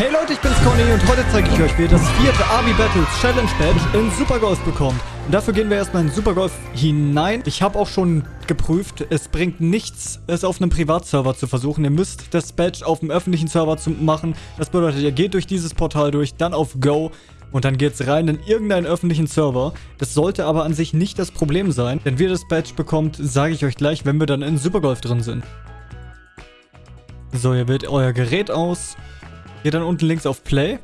Hey Leute, ich bin's Conny und heute zeige ich euch, wie ihr das vierte Army Battles Challenge Badge in Supergolf bekommt. Und dafür gehen wir erstmal in Supergolf hinein. Ich habe auch schon geprüft, es bringt nichts, es auf einem Privatserver zu versuchen. Ihr müsst das Badge auf dem öffentlichen Server zu machen. Das bedeutet, ihr geht durch dieses Portal durch, dann auf Go und dann geht's rein in irgendeinen öffentlichen Server. Das sollte aber an sich nicht das Problem sein, denn wie ihr das Badge bekommt, sage ich euch gleich, wenn wir dann in Supergolf drin sind. So, ihr wählt euer Gerät aus, geht dann unten links auf Play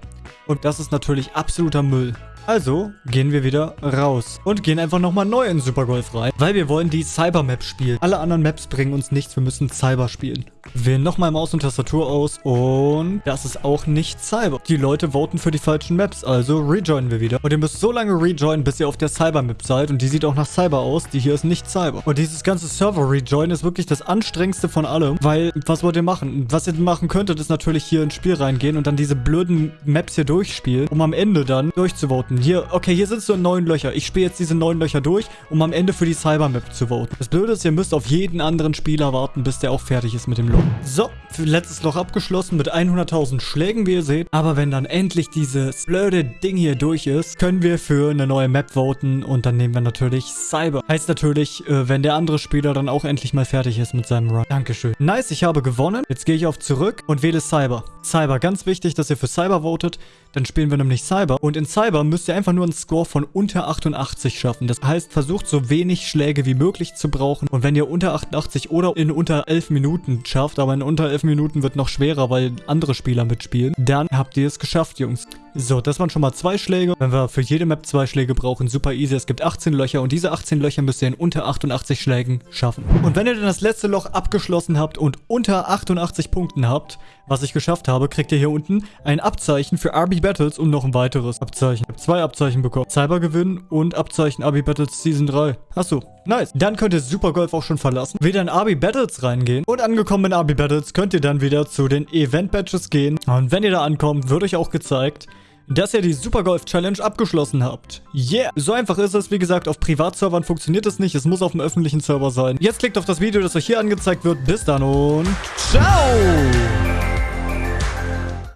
und das ist natürlich absoluter Müll. Also gehen wir wieder raus und gehen einfach nochmal neu in Supergolf rein, weil wir wollen die Cyber-Map spielen. Alle anderen Maps bringen uns nichts, wir müssen Cyber spielen. Wählen nochmal Maus und Tastatur aus und das ist auch nicht Cyber. Die Leute voten für die falschen Maps, also rejoinen wir wieder. Und ihr müsst so lange rejoinen, bis ihr auf der Cyber-Map seid und die sieht auch nach Cyber aus. Die hier ist nicht Cyber. Und dieses ganze Server-Rejoin ist wirklich das anstrengendste von allem, weil was wollt ihr machen? Was ihr machen könntet, ist natürlich hier ins Spiel reingehen und dann diese blöden Maps hier durchspielen, um am Ende dann durchzuvoten. Hier, okay, hier sind so neun Löcher. Ich spiele jetzt diese neun Löcher durch, um am Ende für die Cyber-Map zu voten. Das Blöde ist, ihr müsst auf jeden anderen Spieler warten, bis der auch fertig ist mit dem Loch. So, letztes Loch abgeschlossen mit 100.000 Schlägen, wie ihr seht. Aber wenn dann endlich dieses blöde Ding hier durch ist, können wir für eine neue Map voten und dann nehmen wir natürlich Cyber. Heißt natürlich, äh, wenn der andere Spieler dann auch endlich mal fertig ist mit seinem Run. Dankeschön. Nice, ich habe gewonnen. Jetzt gehe ich auf zurück und wähle Cyber. Cyber, ganz wichtig, dass ihr für Cyber votet. Dann spielen wir nämlich Cyber. Und in Cyber müsst ihr einfach nur einen Score von unter 88 schaffen. Das heißt, versucht so wenig Schläge wie möglich zu brauchen. Und wenn ihr unter 88 oder in unter 11 Minuten schafft, aber in unter 11 Minuten wird noch schwerer, weil andere Spieler mitspielen, dann habt ihr es geschafft, Jungs. So, das waren schon mal zwei Schläge. Wenn wir für jede Map zwei Schläge brauchen, super easy. Es gibt 18 Löcher und diese 18 Löcher müsst ihr in unter 88 Schlägen schaffen. Und wenn ihr dann das letzte Loch abgeschlossen habt und unter 88 Punkten habt, was ich geschafft habe, kriegt ihr hier unten ein Abzeichen für RB Battles und noch ein weiteres Abzeichen. Ich habe zwei Abzeichen bekommen. Cyber gewinnen und Abzeichen RB Battles Season 3. Achso, nice. Dann könnt ihr Supergolf auch schon verlassen, wieder in RB Battles reingehen und angekommen in RB Battles könnt ihr dann wieder zu den Event Badges gehen. Und wenn ihr da ankommt, wird euch auch gezeigt, dass ihr die Supergolf Challenge abgeschlossen habt. Yeah! So einfach ist es. Wie gesagt, auf Privatservern funktioniert es nicht. Es muss auf dem öffentlichen Server sein. Jetzt klickt auf das Video, das euch hier angezeigt wird. Bis dann und ciao!